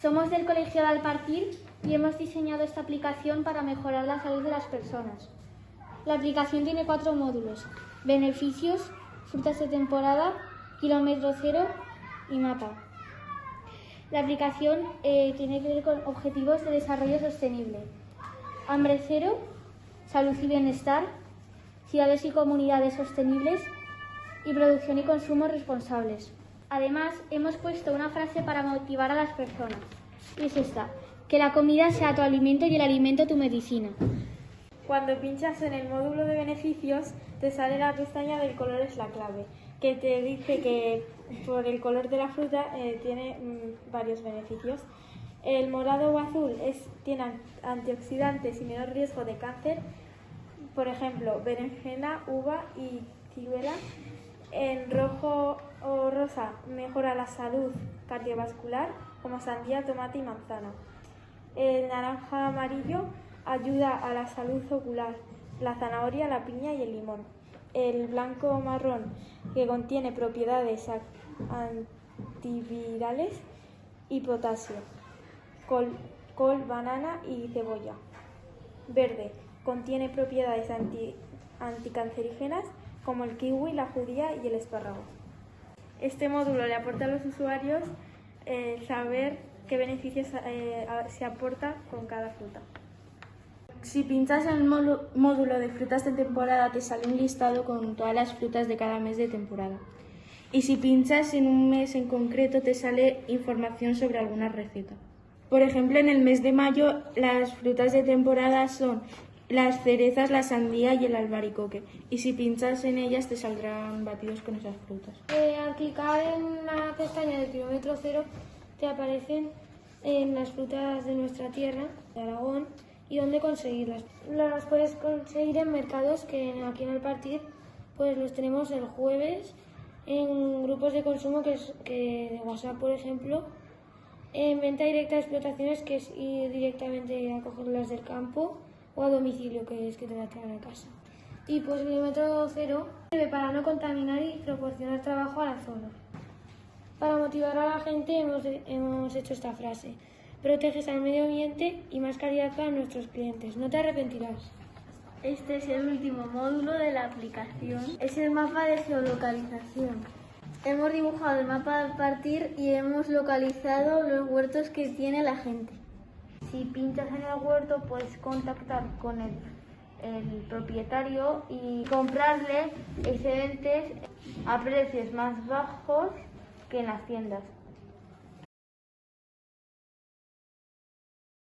Somos del Colegio de Alpartir y hemos diseñado esta aplicación para mejorar la salud de las personas. La aplicación tiene cuatro módulos, beneficios, frutas de temporada, kilómetro cero y mapa. La aplicación eh, tiene que ver con objetivos de desarrollo sostenible, hambre cero, salud y bienestar, ciudades y comunidades sostenibles y producción y consumo responsables. Además, hemos puesto una frase para motivar a las personas. Y es esta, que la comida sea tu alimento y el alimento tu medicina. Cuando pinchas en el módulo de beneficios, te sale la pestaña del color es la clave, que te dice que por el color de la fruta eh, tiene mm, varios beneficios. El morado o azul es, tiene antioxidantes y menor riesgo de cáncer, por ejemplo, berenjena, uva y ciruela. En rojo o rosa mejora la salud cardiovascular, como sandía, tomate y manzana. El naranja amarillo ayuda a la salud ocular, la zanahoria, la piña y el limón. El blanco marrón, que contiene propiedades antivirales y potasio. Col, col banana y cebolla. Verde, contiene propiedades anticancerígenas como el kiwi, la judía y el espárrago. Este módulo le aporta a los usuarios eh, saber qué beneficios eh, se aporta con cada fruta. Si pinchas en el módulo de frutas de temporada te sale un listado con todas las frutas de cada mes de temporada. Y si pinchas en un mes en concreto te sale información sobre alguna receta. Por ejemplo, en el mes de mayo las frutas de temporada son las cerezas, la sandía y el albaricoque. Y si pinchas en ellas te saldrán batidos con esas frutas. Eh, al clicar en la pestaña del kilómetro cero te aparecen en las frutas de nuestra tierra, de Aragón, y dónde conseguirlas. Las puedes conseguir en mercados que aquí en el partido pues los tenemos el jueves en grupos de consumo que, es, que de WhatsApp, por ejemplo, en venta directa de explotaciones, que es ir directamente a cogerlas del campo, o a domicilio, que es que te la traen a casa. Y pues kilómetro cero sirve para no contaminar y proporcionar trabajo a la zona. Para motivar a la gente hemos, hemos hecho esta frase. Proteges al medio ambiente y más calidad para nuestros clientes. No te arrepentirás. Este es el último módulo de la aplicación. Es el mapa de geolocalización. Hemos dibujado el mapa al partir y hemos localizado los huertos que tiene la gente. Si pinchas en el huerto puedes contactar con el, el propietario y comprarle excedentes a precios más bajos que en las tiendas.